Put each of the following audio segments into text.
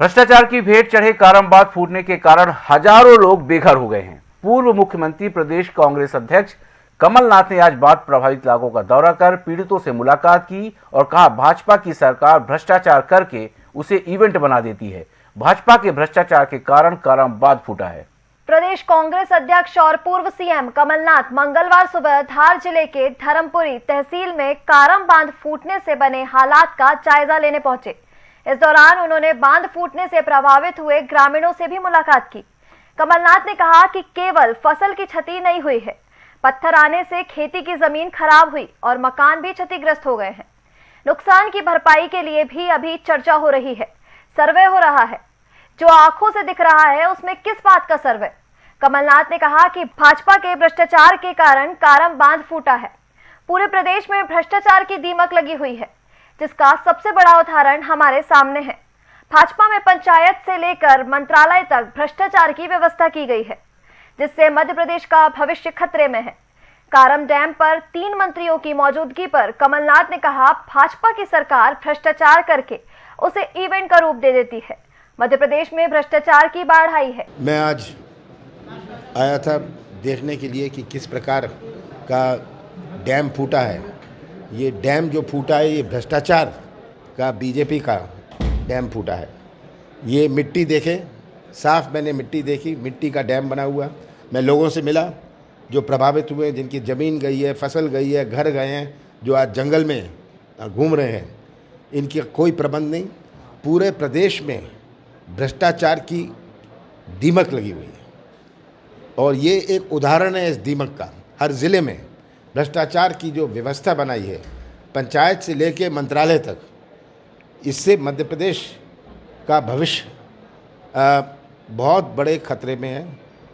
भ्रष्टाचार की भेंट चढ़े कारमबाद फूटने के कारण हज़ारों लोग बेघर हो गए हैं। पूर्व मुख्यमंत्री, प्रदेश कांग्रेस अध्यक्ष कमलनाथ ने आज बाढ़ प्रभावित इलाकों का दौरा कर पीड़ितों से मुलाकात की और कहा, भाजपा की सरकार भ्रष्टाचार करके उसे इवेंट बना देती है। भाजपा के भ्रष्टाचार के कारण कारमबाद फूटा है। प्रदेश कांग्रेस अध्यक्ष और पूर्व सीएम कमलनाथ मंगलवार सुबह धार ज़िले के धर्मपुरी तहसील में कारम बाँध फूटने से बने हालात का जायजा लेने पहुँचे। इस दौरान उन्होंने बाँध फूटने से प्रभावित हुए ग्रामीणों से भी मुलाकात की। कमलनाथ ने कहा कि केवल फ़सल की क्षति नहीं हुई है। पत्थर आने से खेती की ज़मीन खराब हुई और मकान भी क्षतिग्रस्त हो गए हैं। नुकसान की भरपाई के लिए भी अभी चर्चा हो रही है। सर्वे हो रहा है। जो आँखों से दिख रहा है, उसमें किस बात का सर्वे? कमलनाथ ने कहा कि भाजपा के भ्रष्टाचार के कारण कारम बाँध फूटा है। पूरे प्रदेश में भ्रष्टाचार की दीमक लगी हुई है। जिसका सबसे बड़ा उदाहरण हमारे सामने है। भाजपा में पंचायत से लेकर मंत्रालय तक भ्रष्टाचार की व्यवस्था की गई है, जिससे मध्य प्रदेश का भविष्य खतरे में है। कारम डैम पर तीन मंत्रियों की मौजूदगी पर कमलनाथ ने कहा, भाजपा की सरकार भ्रष्टाचार करके उसे इवेंट का रूप दे देती है। मध्य प्रदेश में भ्रष्टाचार की बाढ़ आई है। मैं आज आया था देखने के लिए कि किस प्रकार का डैम फूटा है। ये डैम जो फूटा है, ये भ्रष्टाचार का, बीजेपी का डैम फूटा है। ये मिट्टी देखे, साफ़ मैंने मिट्टी देखी, मिट्टी का डैम बना हुआ। मैं लोगों से मिला, जो प्रभावित हुए जिनकी ज़मीन गई है, फ़सल गई है, घर गए हैं, जो आज जंगल में घूम रहे हैं, इनकी कोई प्रबंध नहीं। पूरे प्रदेश में भ्रष्टाचार की दीमक लगी हुई है। और ये एक उदाहरण है इस दीमक का। हर ज़िले में भ्रष्टाचार की जो व्यवस्था बनाई है, पंचायत से लेकर मंत्रालय तक, इससे मध्य प्रदेश का भविष्य बहुत बड़े खतरे में है।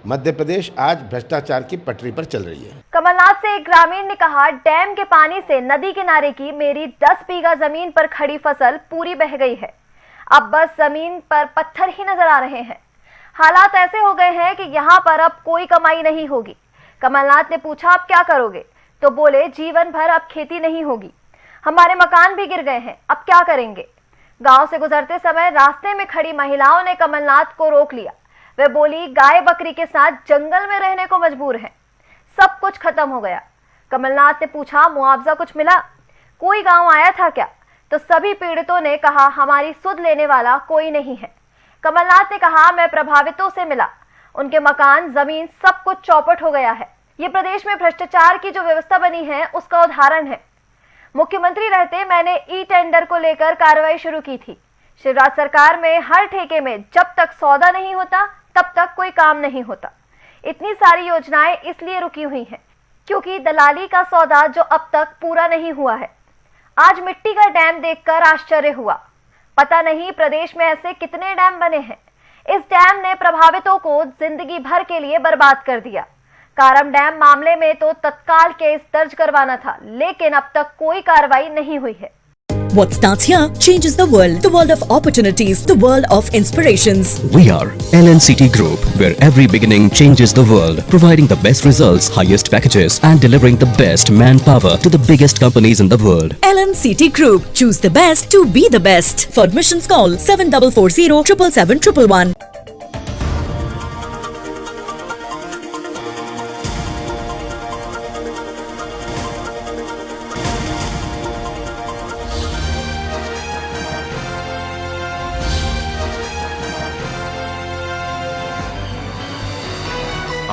मध्य प्रदेश आज भ्रष्टाचार की पटरी पर चल रही है। कमलनाथ से एक ग्रामीण ने कहा, डैम के पानी से नदी किनारे की मेरी 10 बीघा ज़मीन पर खड़ी फ़सल पूरी बह गई है। अब बस ज़मीन पर पत्थर ही नज़र आ रहे हैं। हालात ऐसे हो गए हैं कि यहाँ पर अब कोई कमाई नहीं होगी। कमलनाथ ने पूछा, आप क्या करोगे? तो बोले, जीवन भर अब खेती नहीं होगी। हमारे मकान भी गिर गए हैं, अब क्या करेंगे? गाँव से गुजरते समय रास्ते में खड़ी महिलाओं ने कमलनाथ को रोक लिया। वह बोली, गाय बकरी के साथ जंगल में रहने को मजबूर है। सब कुछ खत्म हो गया। कमलनाथ ने पूछा, मुआवजा कुछ मिला? कोई गाँव आया था क्या? तो सभी पीड़ितों ने कहा, हमारी सुध लेने वाला कोई नहीं है। कमलनाथ ने कहा, मैं प्रभावितों से मिला। उनके मकान, ज़मीन सब कुछ चौपट हो गया है। ये प्रदेश में भ्रष्टाचार की जो व्यवस्था बनी है, उसका उदाहरण है। मुख्यमंत्री रहते मैंने ई टेंडर को लेकर कार्रवाई शुरू की थी। शिवराज सरकार में हर ठेके में जब तक सौदा नहीं होता, तब तक कोई काम नहीं होता। इतनी सारी योजनाएँ इसलिए रुकी हुई हैं, क्योंकि दलाली का सौदा जो अब तक पूरा नहीं हुआ है। आज मिट्टी का डैम देखकर आश्चर्य हुआ। पता नहीं प्रदेश में ऐसे कितने डैम बने हैं। इस डैम ने प्रभावितों को ज़िंदगी भर के लिए बर्बाद कर दिया। कारम डैम मामले में तो तत्काल केस दर्ज करवाना था लेकिन अब तक कोई कार्रवाई नहीं हुई है What starts here changes the world. The world of opportunities, the world of inspirations. We are LNCT Group, where every beginning changes the world, providing the best results, highest packages, and delivering the best manpower to the biggest companies in the world. LNCT Group. Choose the best to be the best. For admissions, call 7440 777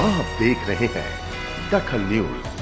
आप देख रहे हैं दखल news.